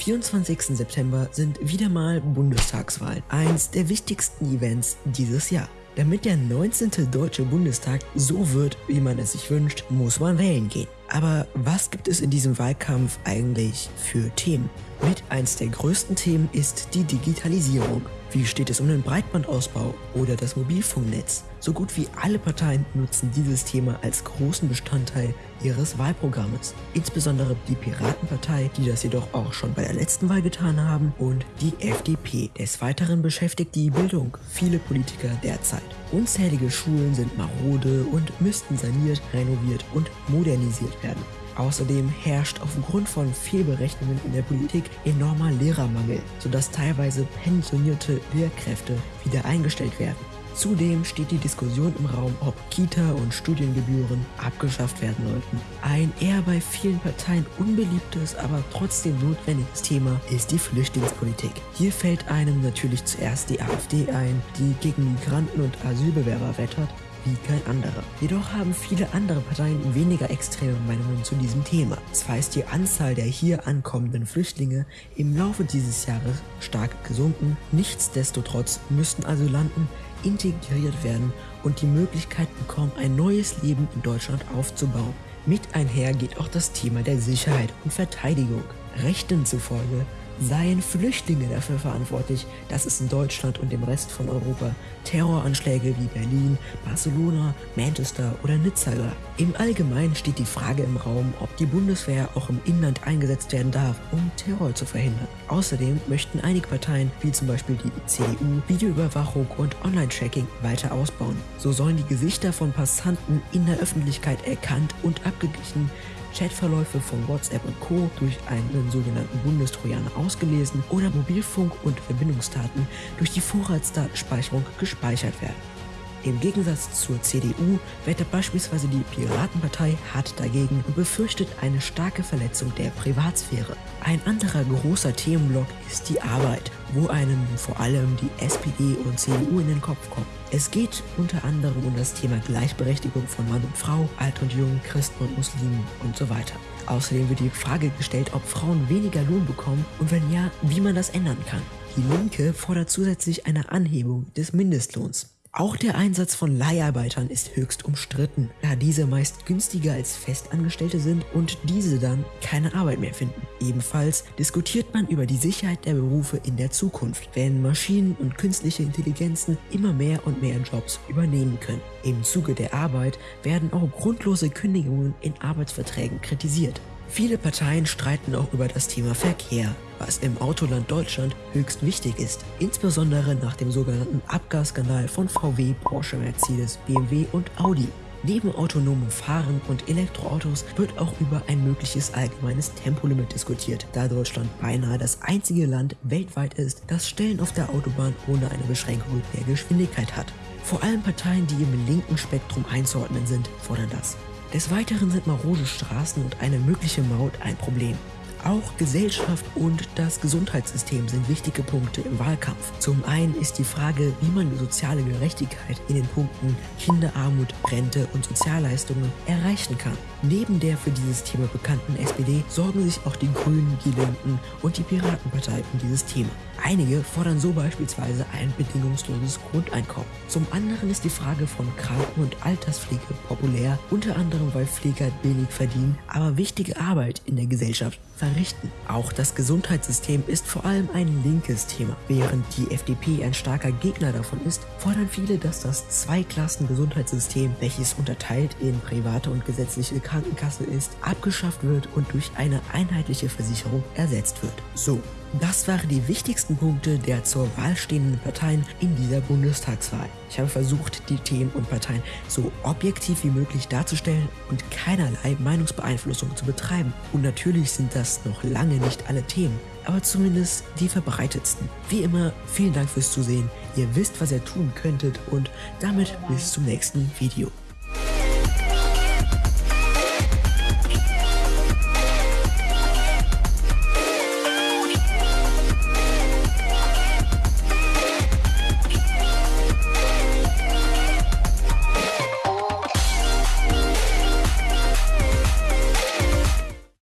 24. September sind wieder mal Bundestagswahlen, eins der wichtigsten Events dieses Jahr. Damit der 19. Deutsche Bundestag so wird, wie man es sich wünscht, muss man wählen gehen. Aber was gibt es in diesem Wahlkampf eigentlich für Themen? Mit eins der größten Themen ist die Digitalisierung. Wie steht es um den Breitbandausbau oder das Mobilfunknetz? So gut wie alle Parteien nutzen dieses Thema als großen Bestandteil ihres Wahlprogrammes. Insbesondere die Piratenpartei, die das jedoch auch schon bei der letzten Wahl getan haben, und die FDP. Des Weiteren beschäftigt die Bildung viele Politiker derzeit. Unzählige Schulen sind marode und müssten saniert, renoviert und modernisiert werden. Außerdem herrscht aufgrund von Fehlberechnungen in der Politik enormer Lehrermangel, sodass teilweise pensionierte Lehrkräfte wieder eingestellt werden. Zudem steht die Diskussion im Raum, ob Kita- und Studiengebühren abgeschafft werden sollten. Ein eher bei vielen Parteien unbeliebtes, aber trotzdem notwendiges Thema ist die Flüchtlingspolitik. Hier fällt einem natürlich zuerst die AfD ein, die gegen Migranten und Asylbewerber wettert wie kein anderer. Jedoch haben viele andere Parteien weniger extreme Meinungen zu diesem Thema. Zwar ist die Anzahl der hier ankommenden Flüchtlinge im Laufe dieses Jahres stark gesunken, nichtsdestotrotz müssten Asylanten integriert werden und die Möglichkeit bekommen, ein neues Leben in Deutschland aufzubauen. Mit einher geht auch das Thema der Sicherheit und Verteidigung. Rechten zufolge seien Flüchtlinge dafür verantwortlich, dass es in Deutschland und dem Rest von Europa Terroranschläge wie Berlin, Barcelona, Manchester oder Nizza gab. Im Allgemeinen steht die Frage im Raum, ob die Bundeswehr auch im Inland eingesetzt werden darf, um Terror zu verhindern. Außerdem möchten einige Parteien, wie zum Beispiel die CDU, Videoüberwachung und Online-Tracking weiter ausbauen. So sollen die Gesichter von Passanten in der Öffentlichkeit erkannt und abgeglichen Chatverläufe von WhatsApp und Co. durch einen sogenannten Bundestrojaner ausgelesen oder Mobilfunk- und Verbindungsdaten durch die Vorratsdatenspeicherung gespeichert werden. Im Gegensatz zur CDU wettet beispielsweise die Piratenpartei hart dagegen und befürchtet eine starke Verletzung der Privatsphäre. Ein anderer großer Themenblock ist die Arbeit, wo einem vor allem die SPD und CDU in den Kopf kommt. Es geht unter anderem um das Thema Gleichberechtigung von Mann und Frau, Alt und Jung, Christen und Muslimen und so weiter. Außerdem wird die Frage gestellt, ob Frauen weniger Lohn bekommen und wenn ja, wie man das ändern kann. Die Linke fordert zusätzlich eine Anhebung des Mindestlohns. Auch der Einsatz von Leiharbeitern ist höchst umstritten, da diese meist günstiger als Festangestellte sind und diese dann keine Arbeit mehr finden. Ebenfalls diskutiert man über die Sicherheit der Berufe in der Zukunft, wenn Maschinen und künstliche Intelligenzen immer mehr und mehr Jobs übernehmen können. Im Zuge der Arbeit werden auch grundlose Kündigungen in Arbeitsverträgen kritisiert. Viele Parteien streiten auch über das Thema Verkehr, was im Autoland Deutschland höchst wichtig ist, insbesondere nach dem sogenannten Abgasskandal von VW, Porsche, Mercedes, BMW und Audi. Neben autonomem Fahren und Elektroautos wird auch über ein mögliches allgemeines Tempolimit diskutiert, da Deutschland beinahe das einzige Land weltweit ist, das Stellen auf der Autobahn ohne eine Beschränkung der Geschwindigkeit hat. Vor allem Parteien, die im linken Spektrum einzuordnen sind, fordern das. Des Weiteren sind marode Straßen und eine mögliche Maut ein Problem. Auch Gesellschaft und das Gesundheitssystem sind wichtige Punkte im Wahlkampf. Zum einen ist die Frage, wie man soziale Gerechtigkeit in den Punkten Kinderarmut, Rente und Sozialleistungen erreichen kann. Neben der für dieses Thema bekannten SPD sorgen sich auch die Grünen, die Linken und die Piratenpartei um dieses Thema. Einige fordern so beispielsweise ein bedingungsloses Grundeinkommen. Zum anderen ist die Frage von Kranken- und Alterspflege populär, unter anderem weil Pfleger wenig verdienen, aber wichtige Arbeit in der Gesellschaft verrichten. Auch das Gesundheitssystem ist vor allem ein linkes Thema. Während die FDP ein starker Gegner davon ist, fordern viele, dass das Zweiklassen-Gesundheitssystem, welches unterteilt in private und gesetzliche Krankenkasse ist, abgeschafft wird und durch eine einheitliche Versicherung ersetzt wird. So, das waren die wichtigsten Punkte der zur Wahl stehenden Parteien in dieser Bundestagswahl. Ich habe versucht, die Themen und Parteien so objektiv wie möglich darzustellen und keinerlei Meinungsbeeinflussung zu betreiben. Und natürlich sind das noch lange nicht alle Themen, aber zumindest die verbreitetsten. Wie immer, vielen Dank fürs Zusehen. Ihr wisst, was ihr tun könntet und damit bis zum nächsten Video.